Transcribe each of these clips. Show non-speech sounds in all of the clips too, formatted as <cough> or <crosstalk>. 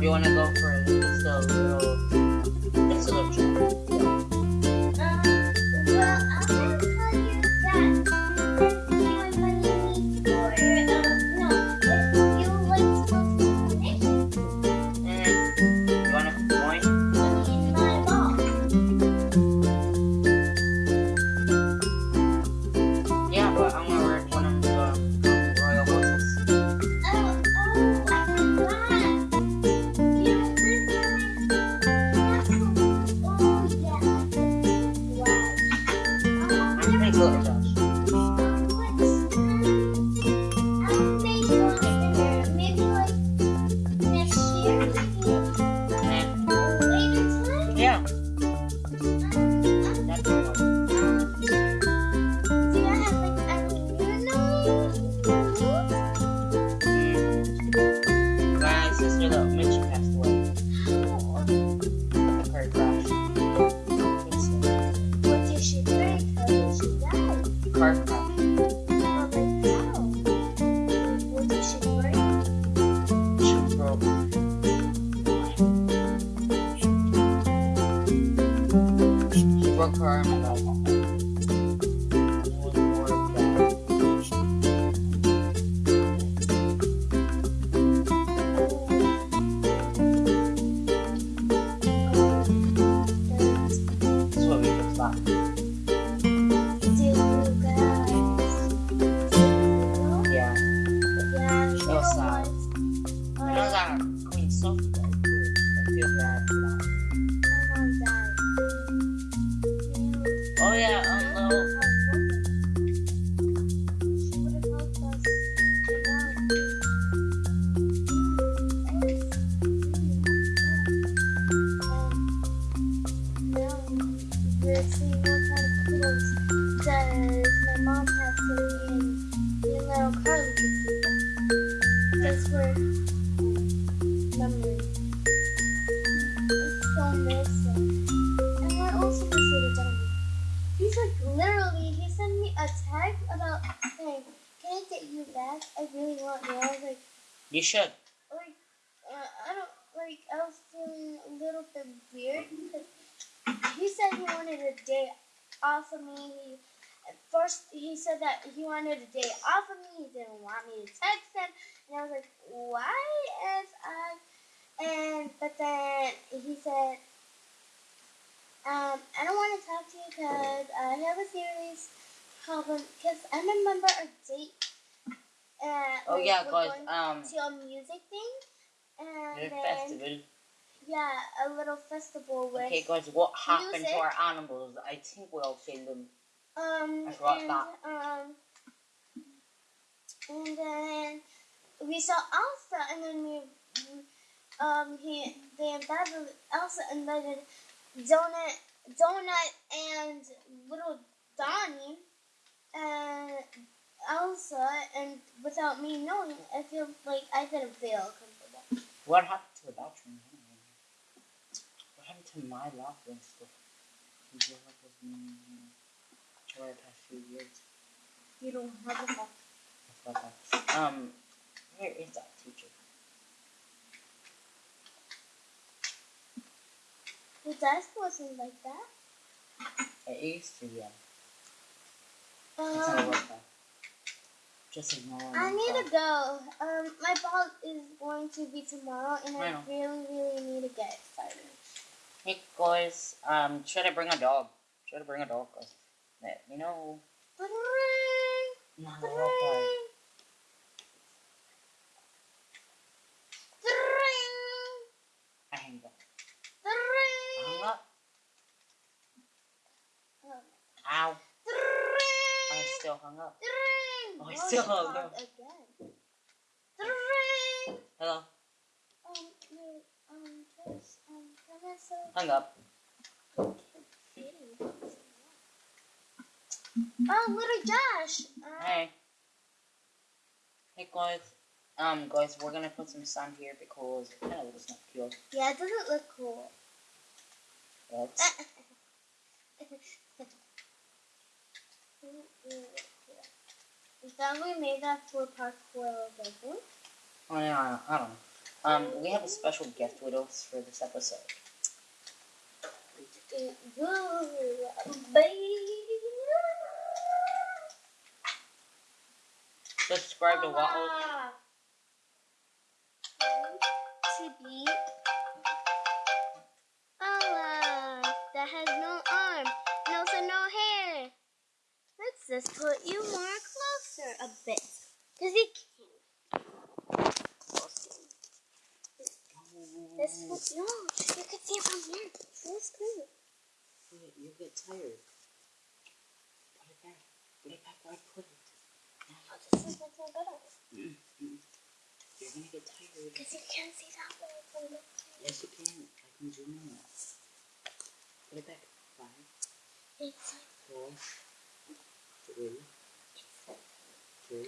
do you want to go for little, yeah, back? I really want you. I was like, You should. like, uh, I don't, like, I was feeling a little bit weird because he said he wanted a day off of me. He, at first, he said that he wanted a day off of me. He didn't want me to text him. And I was like, why is I? And, but then he said, um, I don't want to talk to you because I have a serious problem. Because I remember a member of date. Uh, Oh yeah, we're cause going um, to a music thing. And the then, festival. yeah, a little festival with Okay, guys, what happened music. to our animals? I think we all kill them. um I forgot and that. um and then we saw Elsa and then we um he they invited Elsa invited Donut Donut and little Donnie and Elsa and without me knowing I feel like I didn't feel comfortable. What happened to the bathroom? What happened to my laughter and stuff? You feel like it was me for the past few years. You don't have a box. I forgot that. Um, where is that teacher? The desk wasn't like that. It used to, yeah. It's not Um, work that. Just ignore it. I need to go. Um, my ball is going to be tomorrow, and I I really, really need to get started. Hey guys, um, should I bring a dog? Should I bring a dog? Cause let me know. A three, dog I hang up. I three, hung up. um, Ow. I three, still hung up. Oh, I still you called up. Again. Three. Hello. Um, wait, um, just, um, say? Hung up. Oh, little Josh. Uh, Hey. Hey guys. Um, guys, we're gonna put some sand here because it kind of looks not cute. Yeah, it doesn't look cool. Let's. <laughs> We thought we made that for parkour level. Oh yeah, I don't know. Um, we have a special guest with us for this episode. Subscribe to Waddle. To be Allah that has no arm and also no hair. Let's just put you more closer a bit. Because you can't. This was, no, you can see it from here. This good. Wait, you get tired. Put it back. Put it back where I put it. Oh, this is much more better. Mm-mm. You're gonna get tired. Because you can't see that way from the Yes, you can. I can zoom in. Put it back. Five, It's four, three, two.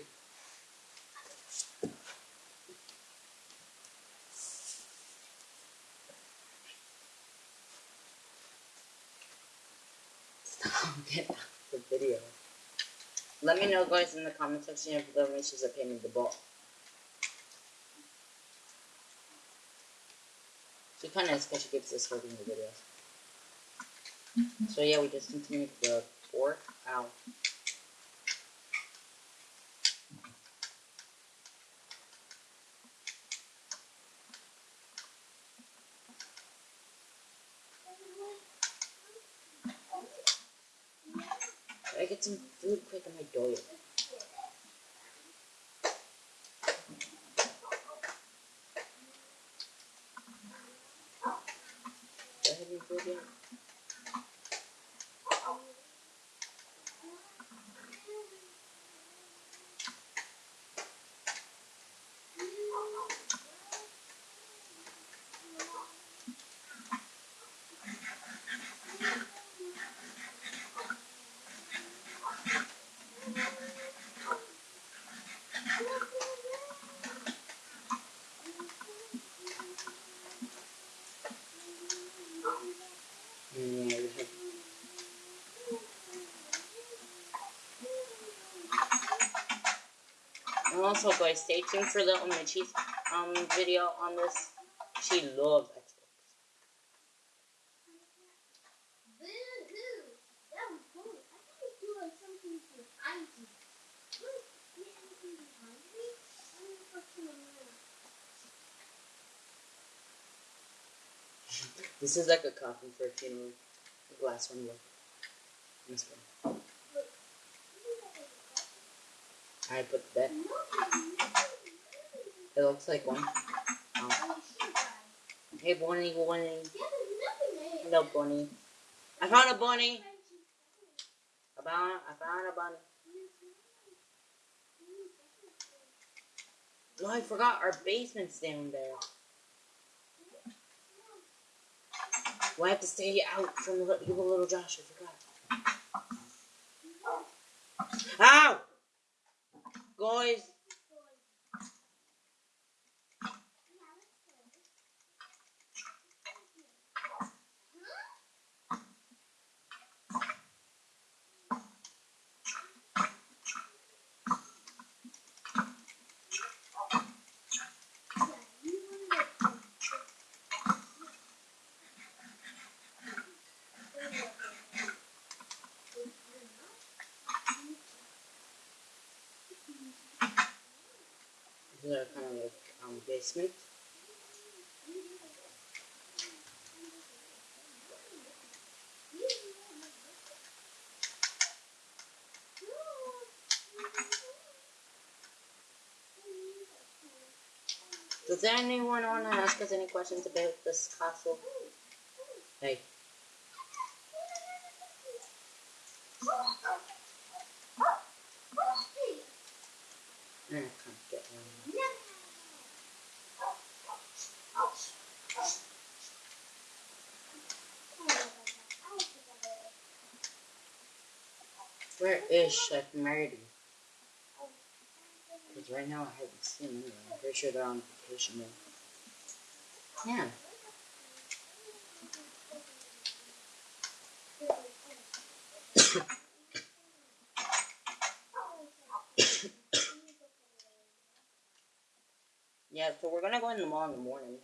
Stop. Get out the video. Let me know, guys, in the comment section if the missions are pain in the butt. She kind of is because she keeps us holding the videos. So yeah, we just continued the four. Ow. I get some food quick on my diet. Do also, guys, stay tuned for Little Mitchie's um video on this. She loves Xbox. This is like a coffin for a funeral. The glass one, look. This one. Look. I put that. No, It looks like one. Oh, hey, nothing there. Hello, bunny. I found a bunny. I found, I found a bunny. No, I forgot our basement's down there. I have to stay out from little Josh. I forgot. Ow! Guys, this is our kind of like Does anyone want to ask us any questions about this castle? Hey. I can't get one. Where is Chef Marty? Because right now I haven't seen anyway. I'm pretty sure they're on vacation. Yeah. <coughs> Yeah, so we're gonna go in the mall in the morning.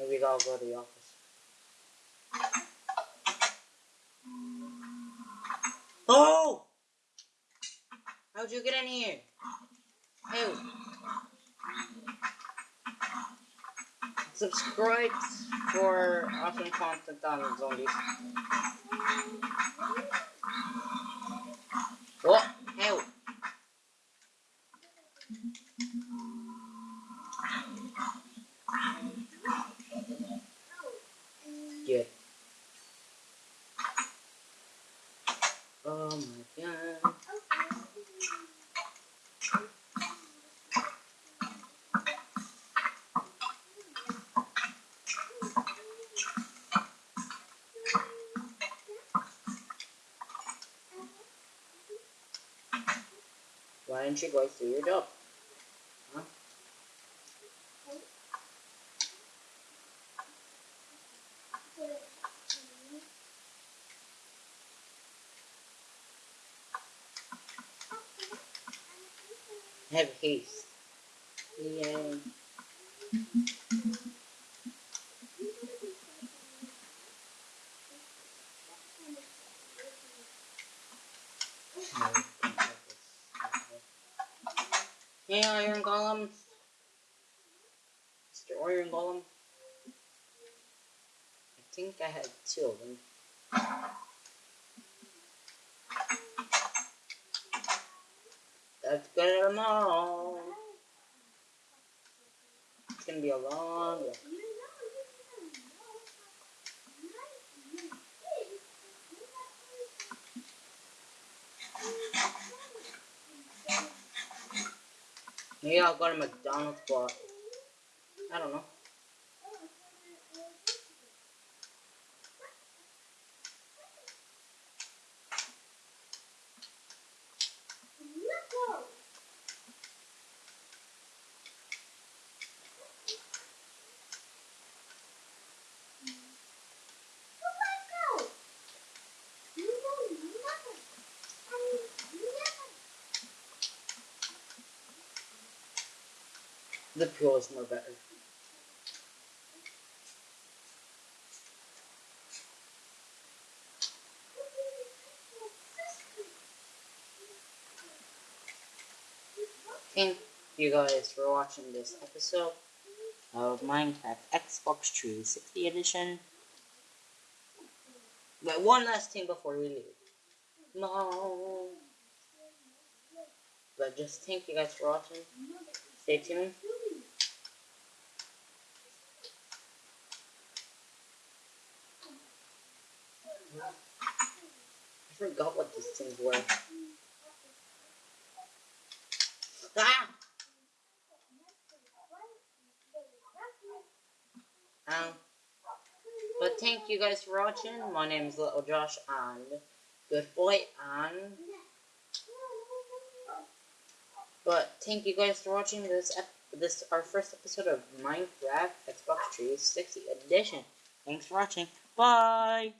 Maybe I'll go to the office. Oh! How'd you get in here? Ew. Subscribe for awesome content on zombies. What? Ew. Good. Oh my god. Why didn't you guys through your? Huh? Have. Yay. Hey, Iron Golem. Mr. Iron Golem. I think I had two of them. Let's get them all. It's gonna be a long day. Maybe I'll go to McDonald's, but I don't know. The is more better. Thank you guys for watching this episode of Minecraft Xbox 360 Edition. But one last thing before we leave. No. But just thank you guys for watching. Stay tuned. I forgot what these things were. Ah! Um, but thank you guys for watching. My name is Little Josh and Good Boy and but thank you guys for watching this this our first episode of Minecraft Xbox 360 Edition. Thanks for watching. Bye.